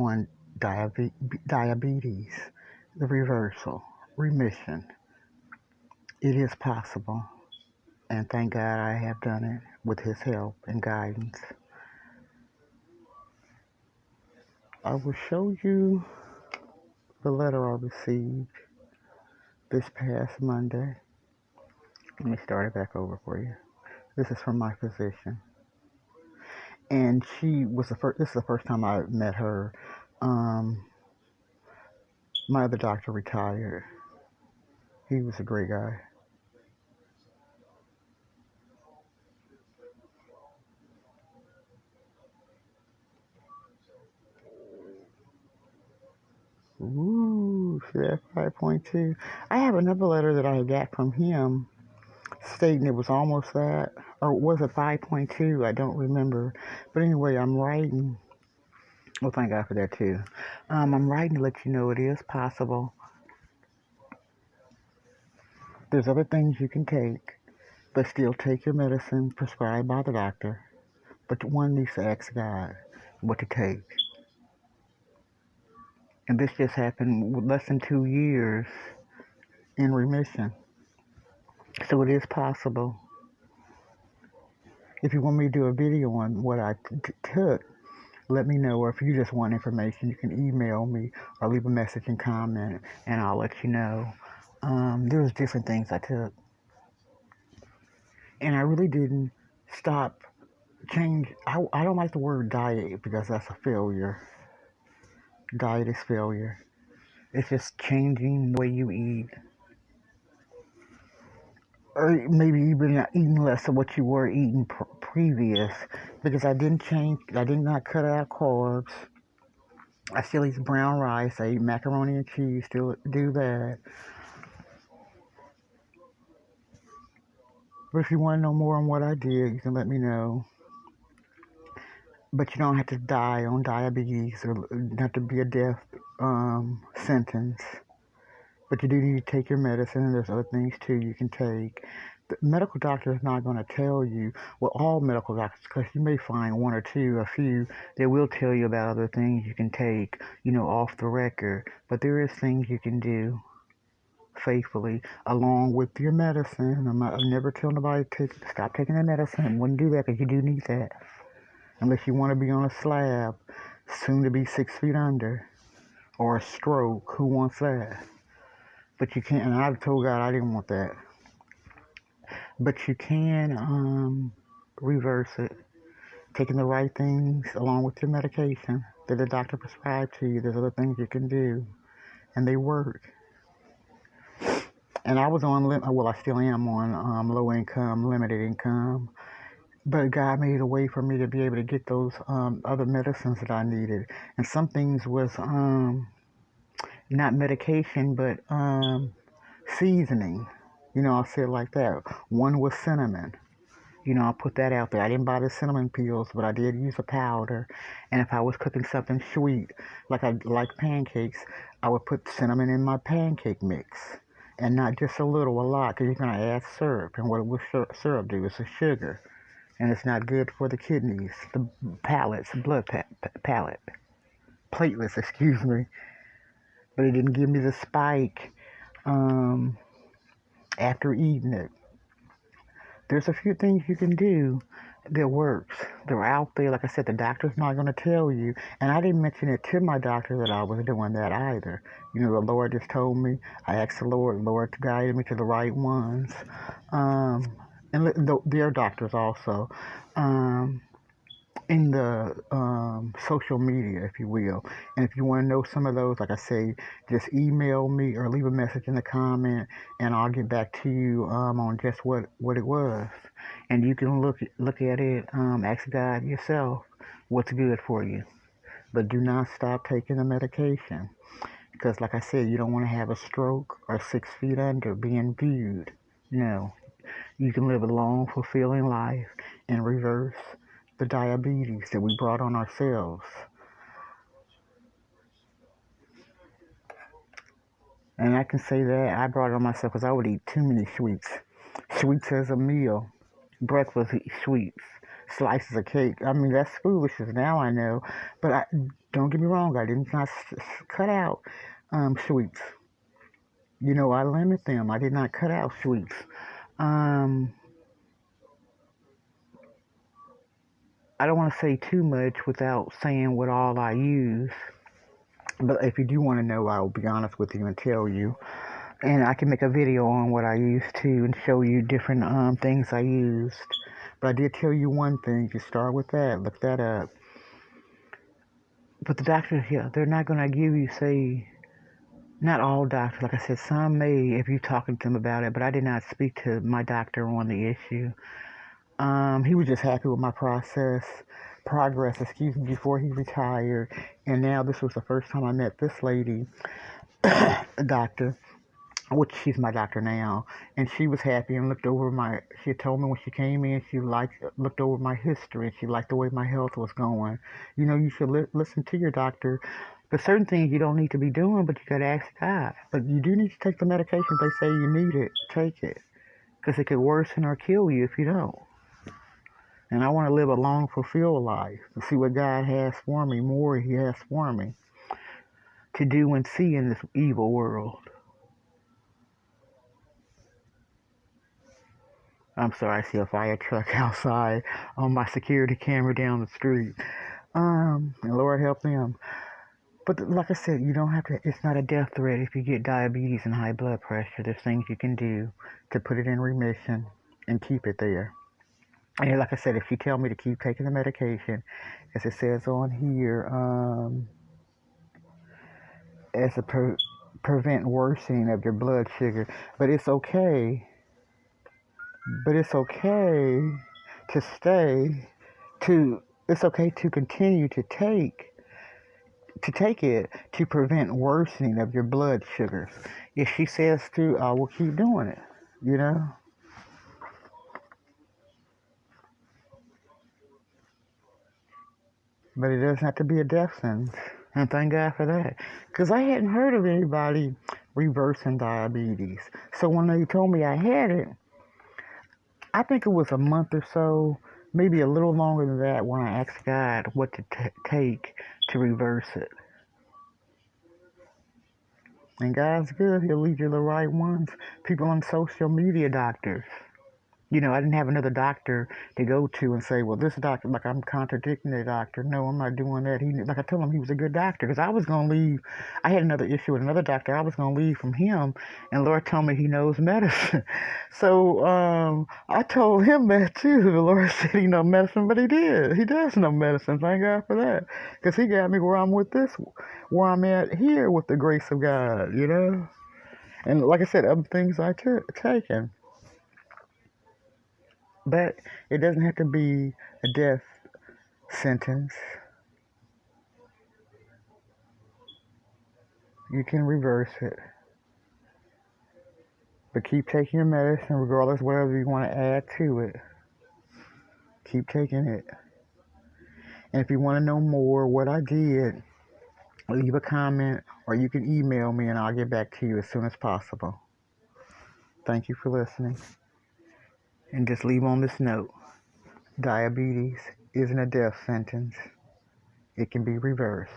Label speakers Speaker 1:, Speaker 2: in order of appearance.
Speaker 1: on diabe- diabetes, the reversal, remission. It is possible, and thank God I have done it with His help and guidance. I will show you the letter I received this past Monday. Let me start it back over for you. This is from my physician. And she was the first, this is the first time I met her. Um, my other doctor retired. He was a great guy. Ooh, 5.2? I have another letter that I got from him stating it was almost that, or was it 5.2? I don't remember. But anyway, I'm writing. Well, thank God for that too. Um, I'm writing to let you know it is possible. There's other things you can take, but still take your medicine prescribed by the doctor. But one needs to ask God what to take. And this just happened less than two years in remission. So it is possible. If you want me to do a video on what I t- took, let me know. Or if you just want information, you can email me or leave a message and comment, and I'll let you know. Um, was different things I took, and I really didn't stop change. I, I don't like the word diet because that's a failure. Diet is failure. It's just changing the way you eat, or maybe even not eating less of what you were eating pr- previous. Because I didn't change. I did not cut out carbs. I still eat brown rice. I eat macaroni and cheese. Still do that. But if you want to know more on what I did, you can let me know. But you don't have to die on diabetes or have to be a death um, sentence. But you do need to take your medicine, and there's other things too you can take. The medical doctor is not going to tell you, well, all medical doctors, because you may find one or two, a few, they will tell you about other things you can take, you know, off the record. But there is things you can do faithfully along with your medicine. I'm not, I never tell nobody to take, stop taking their medicine. Wouldn't do that because you do need that. Unless you want to be on a slab, soon to be six feet under, or a stroke. Who wants that? But you can't. And I've told God I didn't want that. But you can um, reverse it, taking the right things along with your medication that the doctor prescribed to you. There's other things you can do, and they work. And I was on, well, I still am on um, low income, limited income. But God made a way for me to be able to get those um, other medicines that I needed. And some things was um, not medication, but um, seasoning. You know, I'll say it like that. One was cinnamon. You know, I put that out there. I didn't buy the cinnamon peels, but I did use a powder. And if I was cooking something sweet, like I like pancakes, I would put cinnamon in my pancake mix. And not just a little, a lot, because you're going to add syrup. And what will syrup do? It's a sugar. And it's not good for the kidneys, the palates, the blood pa- palate, platelets, excuse me. But it didn't give me the spike um, after eating it. There's a few things you can do that works. They're out there. Like I said, the doctor's not going to tell you. And I didn't mention it to my doctor that I was doing that either. You know, the Lord just told me. I asked the Lord, Lord, to guide me to the right ones. Um, and th- their doctors also. Um, in the um, social media, if you will. And if you want to know some of those, like I say, just email me or leave a message in the comment, and I'll get back to you um, on just what, what it was. And you can look look at it, um, ask God yourself what's good for you. But do not stop taking the medication. Because, like I said, you don't want to have a stroke or six feet under being viewed. No. You can live a long, fulfilling life in reverse the diabetes that we brought on ourselves. And I can say that I brought it on myself because I would eat too many sweets. Sweets as a meal. Breakfast, sweets. slices of cake. I mean, that's foolishness now I know. But I, don't get me wrong, I did not cut out um, sweets. You know, I limit them. I did not cut out sweets. Um, I don't want to say too much without saying what all I use. But if you do want to know, I will be honest with you and tell you. And I can make a video on what I used to and show you different um, things I used. But I did tell you one thing. You start with that. Look that up. But the doctors, yeah, they're not going to give you, say, not all doctors. Like I said, some may if you're talking to them about it. But I did not speak to my doctor on the issue. Um, he was just happy with my process, progress, excuse me, before he retired. And now this was the first time I met this lady, a doctor which she's my doctor now, and she was happy and looked over my. She told me when she came in, she liked looked over my history and she liked the way my health was going. You know, you should li- listen to your doctor. There's certain things you don't need to be doing, but you gotta ask God. But you do need to take the medication. They say you need it. Take it, because it could worsen or kill you if you don't. And I want to live a long, fulfilled life to see what God has for me, more He has for me to do and see in this evil world. I'm sorry, I see a fire truck outside on my security camera down the street. Um, and Lord help them. But like I said, you don't have to, it's not a death threat if you get diabetes and high blood pressure. There's things you can do to put it in remission and keep it there. And like I said, if you tell me to keep taking the medication, as it says on here, um, as a pre- prevent worsening of your blood sugar, but it's okay but it's okay to stay to it's okay to continue to take to take it to prevent worsening of your blood sugars. If she says to, I will keep doing it, you know? But it doesn't have to be a death sentence. And thank God for that. Because I hadn't heard of anybody reversing diabetes. So when they told me I had it, I think it was a month or so, maybe a little longer than that, when I asked God what to t- take to reverse it. And God's good. He'll lead you the right ones. People on social media, doctors you know, I didn't have another doctor to go to and say, well, this doctor, like I'm contradicting the doctor. No, I'm not doing that. He, like I told him, he was a good doctor because I was going to leave. I had another issue with another doctor. I was going to leave from him, and Lord told me he knows medicine. so um, I told him that too. The Lord said he know medicine, but he did. He does know medicine. Thank God for that because he got me where I'm with this, where I'm at here with the grace of God. You know, and like I said, other things I took taken. But it doesn't have to be a death sentence. You can reverse it. But keep taking your medicine regardless whatever you want to add to it. Keep taking it. And if you want to know more what I did, leave a comment or you can email me and I'll get back to you as soon as possible. Thank you for listening. And just leave on this note diabetes isn't a death sentence, it can be reversed.